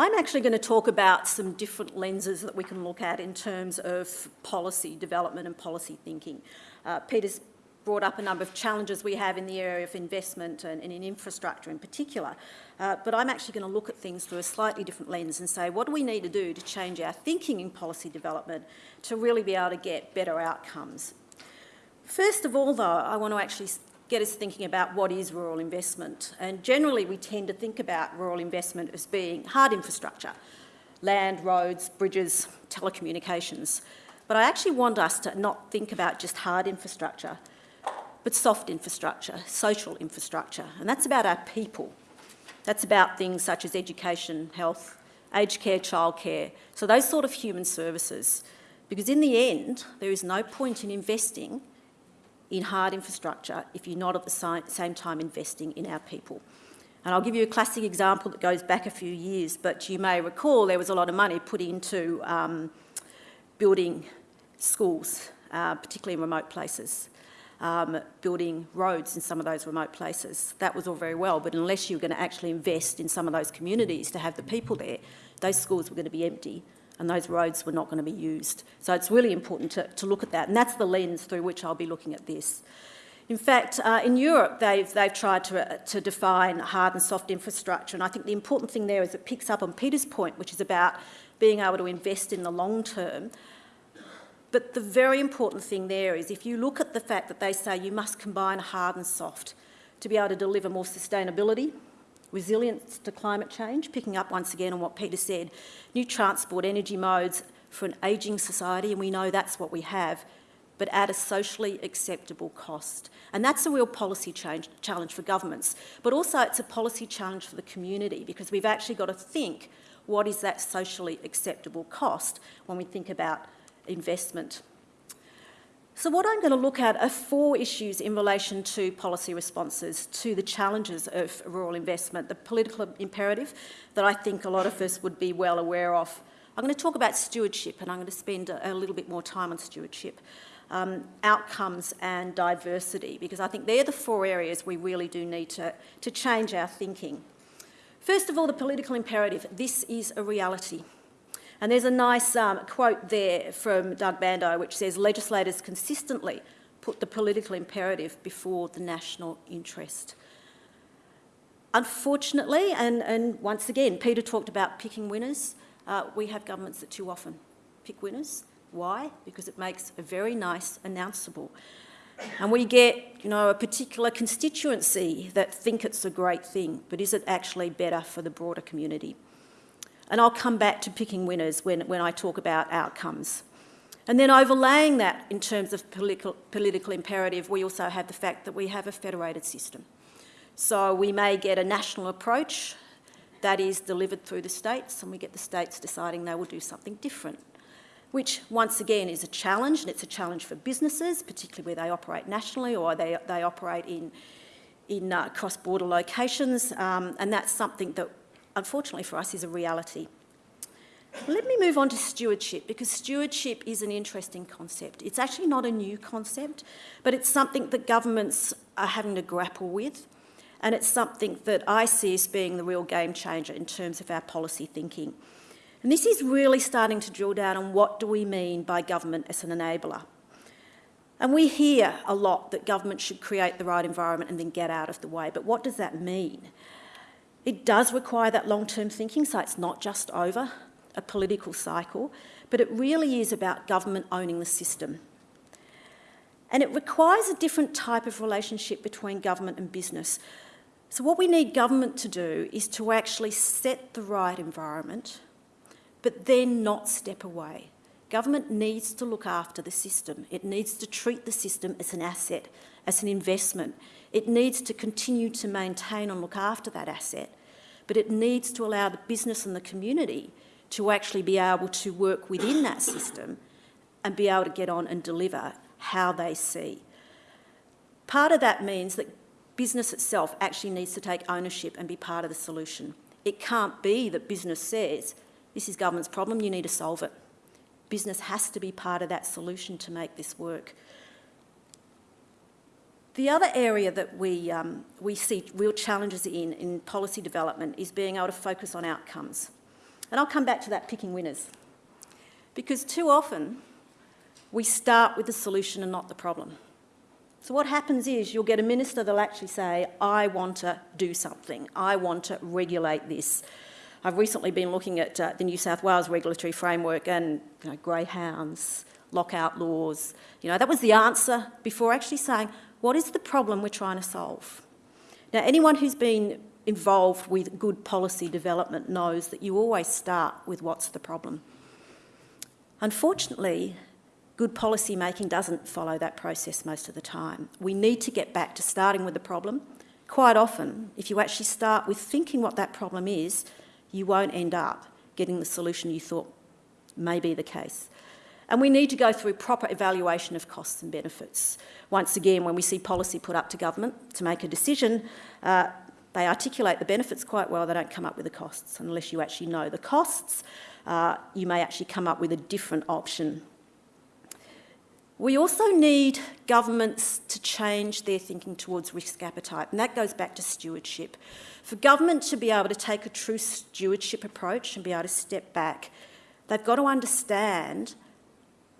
I'm actually going to talk about some different lenses that we can look at in terms of policy development and policy thinking. Uh, Peter's brought up a number of challenges we have in the area of investment and, and in infrastructure in particular. Uh, but I'm actually going to look at things through a slightly different lens and say, what do we need to do to change our thinking in policy development to really be able to get better outcomes? First of all, though, I want to actually get us thinking about what is rural investment. And generally, we tend to think about rural investment as being hard infrastructure, land, roads, bridges, telecommunications. But I actually want us to not think about just hard infrastructure, but soft infrastructure, social infrastructure. And that's about our people. That's about things such as education, health, aged care, childcare. So those sort of human services. Because in the end, there is no point in investing in hard infrastructure if you're not at the same time investing in our people. And I'll give you a classic example that goes back a few years, but you may recall there was a lot of money put into um, building schools, uh, particularly in remote places, um, building roads in some of those remote places. That was all very well, but unless you were going to actually invest in some of those communities to have the people there, those schools were going to be empty and those roads were not going to be used. So it's really important to, to look at that, and that's the lens through which I'll be looking at this. In fact, uh, in Europe, they've, they've tried to, uh, to define hard and soft infrastructure, and I think the important thing there is it picks up on Peter's point, which is about being able to invest in the long term. But the very important thing there is if you look at the fact that they say you must combine hard and soft to be able to deliver more sustainability, resilience to climate change, picking up once again on what Peter said, new transport energy modes for an ageing society, and we know that's what we have, but at a socially acceptable cost. And that's a real policy change, challenge for governments, but also it's a policy challenge for the community because we've actually got to think what is that socially acceptable cost when we think about investment. So what I'm going to look at are four issues in relation to policy responses to the challenges of rural investment, the political imperative that I think a lot of us would be well aware of. I'm going to talk about stewardship and I'm going to spend a, little bit more time on stewardship, um, outcomes and diversity, because I think they're the four areas we really do need to, to change our thinking. First of all, the political imperative. This is a reality. And there's a nice um, quote there from Doug Bandow which says, legislators consistently put the political imperative before the national interest. Unfortunately, and, and once again, Peter talked about picking winners, uh, we have governments that too often pick winners. Why? Because it makes a very nice announceable. And we get, you know, a particular constituency that think it's a great thing, but is it actually better for the broader community? And I'll come back to picking winners when, when I talk about outcomes. And then overlaying that in terms of political, political imperative, we also have the fact that we have a federated system. So we may get a national approach that is delivered through the states and we get the states deciding they will do something different, which once again is a challenge and it's a challenge for businesses, particularly where they operate nationally or they, they operate in, in uh, cross-border locations um, and that's something that unfortunately for us, is a reality. Let me move on to stewardship because stewardship is an interesting concept. It's actually not a new concept, but it's something that governments are having to grapple with. And it's something that I see as being the real game changer in terms of our policy thinking. And this is really starting to drill down on what do we mean by government as an enabler. And we hear a lot that government should create the right environment and then get out of the way. But what does that mean? It does require that long-term thinking, so it's not just over a political cycle, but it really is about government owning the system. And it requires a different type of relationship between government and business. So what we need government to do is to actually set the right environment, but then not step away. Government needs to look after the system. It needs to treat the system as an asset, as an investment. It needs to continue to maintain and look after that asset, but it needs to allow the business and the community to actually be able to work within that system and be able to get on and deliver how they see. Part of that means that business itself actually needs to take ownership and be part of the solution. It can't be that business says, this is government's problem, you need to solve it. Business has to be part of that solution to make this work. The other area that we, um, we see real challenges in, in policy development is being able to focus on outcomes. And I'll come back to that picking winners. Because too often we start with the solution and not the problem. So what happens is you'll get a minister that'll actually say, I want to do something, I want to regulate this. I've recently been looking at uh, the New South Wales regulatory framework and you know, greyhounds, lockout laws. You know, that was the answer before actually saying, what is the problem we're trying to solve? Now, anyone who's been involved with good policy development knows that you always start with what's the problem. Unfortunately, good policy making doesn't follow that process most of the time. We need to get back to starting with the problem. Quite often, if you actually start with thinking what that problem is, you won't end up getting the solution you thought may be the case. And we need to go through proper evaluation of costs and benefits. Once again, when we see policy put up to government to make a decision, uh, they articulate the benefits quite well, they don't come up with the costs. Unless you actually know the costs, uh, you may actually come up with a different option. We also need governments to change their thinking towards risk appetite, and that goes back to stewardship. For government to be able to take a true stewardship approach and be able to step back, they've got to understand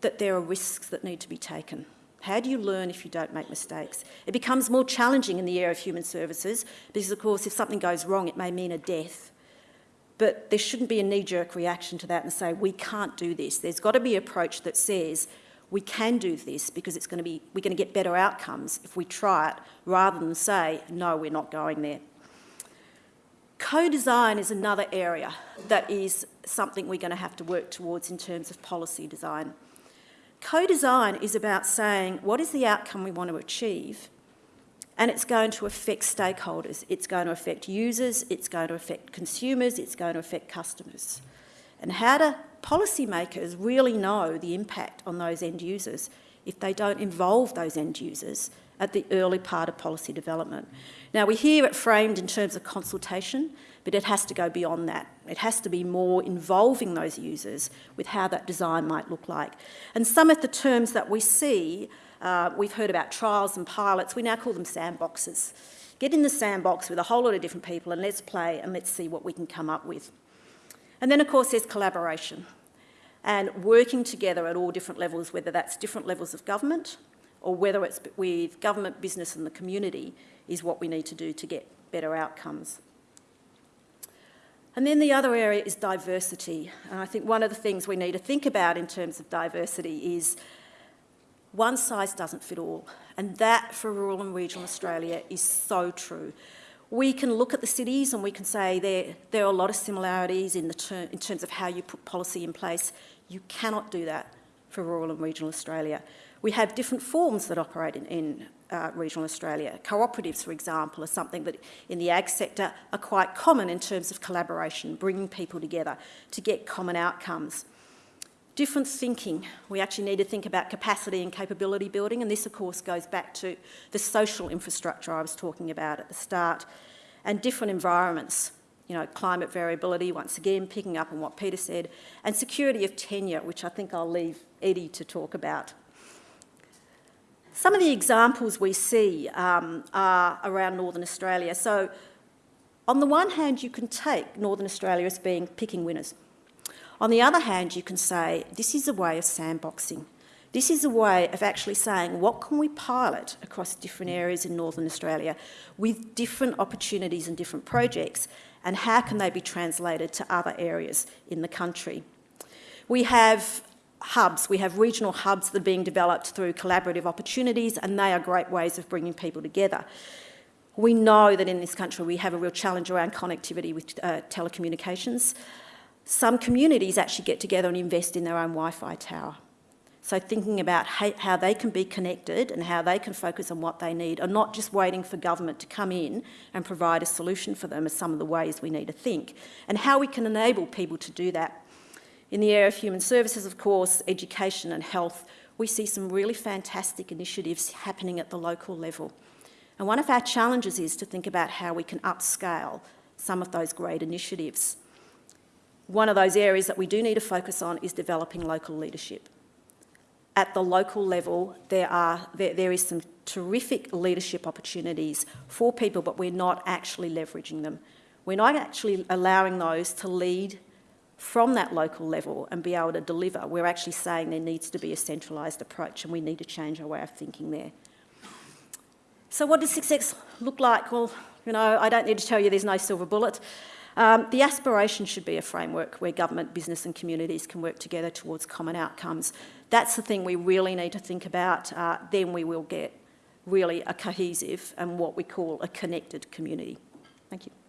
that there are risks that need to be taken. How do you learn if you don't make mistakes? It becomes more challenging in the area of human services because, of course, if something goes wrong, it may mean a death. But there shouldn't be a knee-jerk reaction to that and say, we can't do this. There's got to be an approach that says, we can do this because it's going to be, we're going to get better outcomes if we try it, rather than say, no, we're not going there. Co-design is another area that is something we're going to have to work towards in terms of policy design. Co-design is about saying what is the outcome we want to achieve and it's going to affect stakeholders. It's going to affect users, it's going to affect consumers, it's going to affect customers. And how do policymakers really know the impact on those end users if they don't involve those end users at the early part of policy development? Now, we hear it framed in terms of consultation, but it has to go beyond that. It has to be more involving those users with how that design might look like. And some of the terms that we see, uh, we've heard about trials and pilots, we now call them sandboxes. Get in the sandbox with a whole lot of different people and let's play and let's see what we can come up with. And then, of course, there's collaboration and working together at all different levels, whether that's different levels of government or whether it's with government, business and the community, is what we need to do to get better outcomes. And then the other area is diversity. And I think one of the things we need to think about in terms of diversity is one size doesn't fit all. And that for rural and regional Australia is so true. We can look at the cities and we can say there, there are a lot of similarities in, the ter in terms of how you put policy in place. You cannot do that for rural and regional Australia. We have different forms that operate in, in uh, regional Australia. Cooperatives, for example, are something that in the ag sector are quite common in terms of collaboration, bringing people together to get common outcomes. Different thinking. We actually need to think about capacity and capability building, and this, of course, goes back to the social infrastructure I was talking about at the start, and different environments. You know, climate variability, once again, picking up on what Peter said, and security of tenure, which I think I'll leave Eddie to talk about. Some of the examples we see um, are around Northern Australia. So on the one hand, you can take Northern Australia as being picking winners. On the other hand, you can say, this is a way of sandboxing. This is a way of actually saying, what can we pilot across different areas in Northern Australia with different opportunities and different projects, and how can they be translated to other areas in the country? We have hubs. We have regional hubs that are being developed through collaborative opportunities and they are great ways of bringing people together. We know that in this country we have a real challenge around connectivity with uh, telecommunications. Some communities actually get together and invest in their own Wi-Fi tower. So thinking about how they can be connected and how they can focus on what they need and not just waiting for government to come in and provide a solution for them are some of the ways we need to think and how we can enable people to do that in the area of human services, of course, education and health, we see some really fantastic initiatives happening at the local level. And one of our challenges is to think about how we can upscale some of those great initiatives. One of those areas that we do need to focus on is developing local leadership. At the local level, there, are, there, there is some terrific leadership opportunities for people, but we're not actually leveraging them. We're not actually allowing those to lead from that local level and be able to deliver, we're actually saying there needs to be a centralised approach and we need to change our way of thinking there. So what does success look like? Well, you know, I don't need to tell you there's no silver bullet. Um, the aspiration should be a framework where government, business and communities can work together towards common outcomes. That's the thing we really need to think about. Uh, then we will get really a cohesive and what we call a connected community. Thank you.